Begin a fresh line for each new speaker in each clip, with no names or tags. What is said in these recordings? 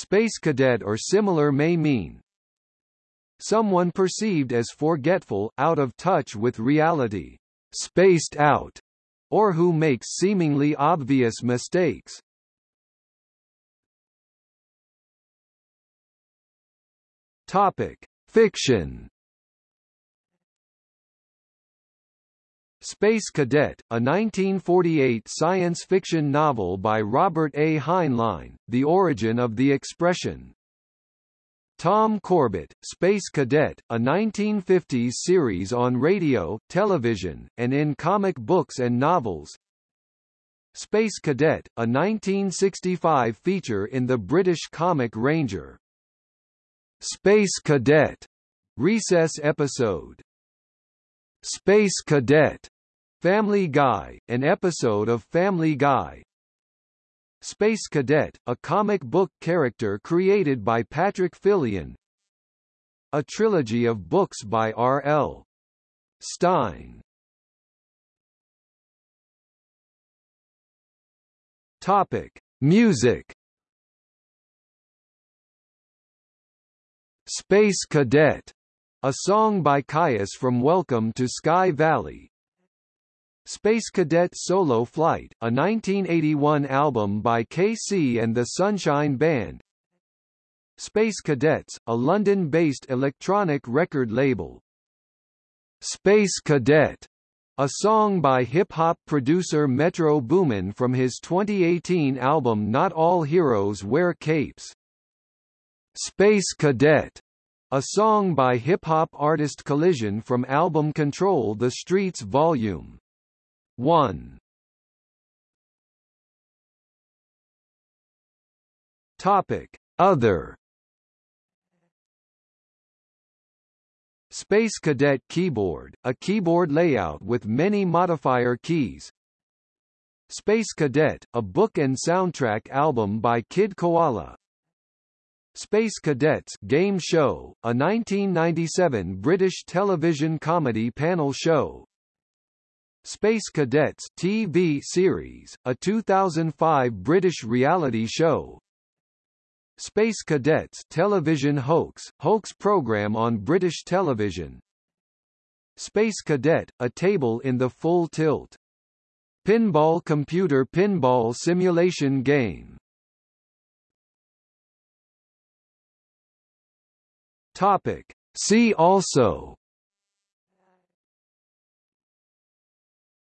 Space cadet or similar may mean someone perceived as forgetful, out of touch with reality, spaced out, or who makes seemingly obvious mistakes. Topic: Fiction. Space Cadet, a 1948 science fiction novel by Robert A. Heinlein, the origin of the expression. Tom Corbett, Space Cadet, a 1950s series on radio, television, and in comic books and novels. Space Cadet, a 1965 feature in the British comic Ranger. Space Cadet recess episode. Space Cadet Family Guy, an episode of Family Guy. Space Cadet, a comic book character created by Patrick Fillion. A trilogy of books by R.L. Stine. Topic: Music Space Cadet, a song by Kyuss from Welcome to Sky Valley. Space Cadet Solo Flight, a 1981 album by KC and the Sunshine Band. Space Cadets, a London-based electronic record label. Space Cadet, a song by hip-hop producer Metro Boomin from his 2018 album Not All Heroes Wear Capes. Space Cadet, a song by hip-hop artist Collision from album Control the Streets Volume 1. Topic: Other Space Cadet Keyboard, a keyboard layout with many modifier keys. Space Cadet, a book and soundtrack album by Kid Koala. Space Cadets game show, a 1997 British television comedy panel show. Space Cadets TV series, a 2005 British reality show. Space Cadets television hoax, hoax program on British television. Space Cadet, a table in the full tilt. Pinball computer pinball simulation game. Topic. See also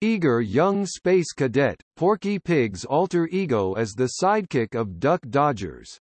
Eager young space cadet, Porky Pig's alter ego as the sidekick of Duck Dodgers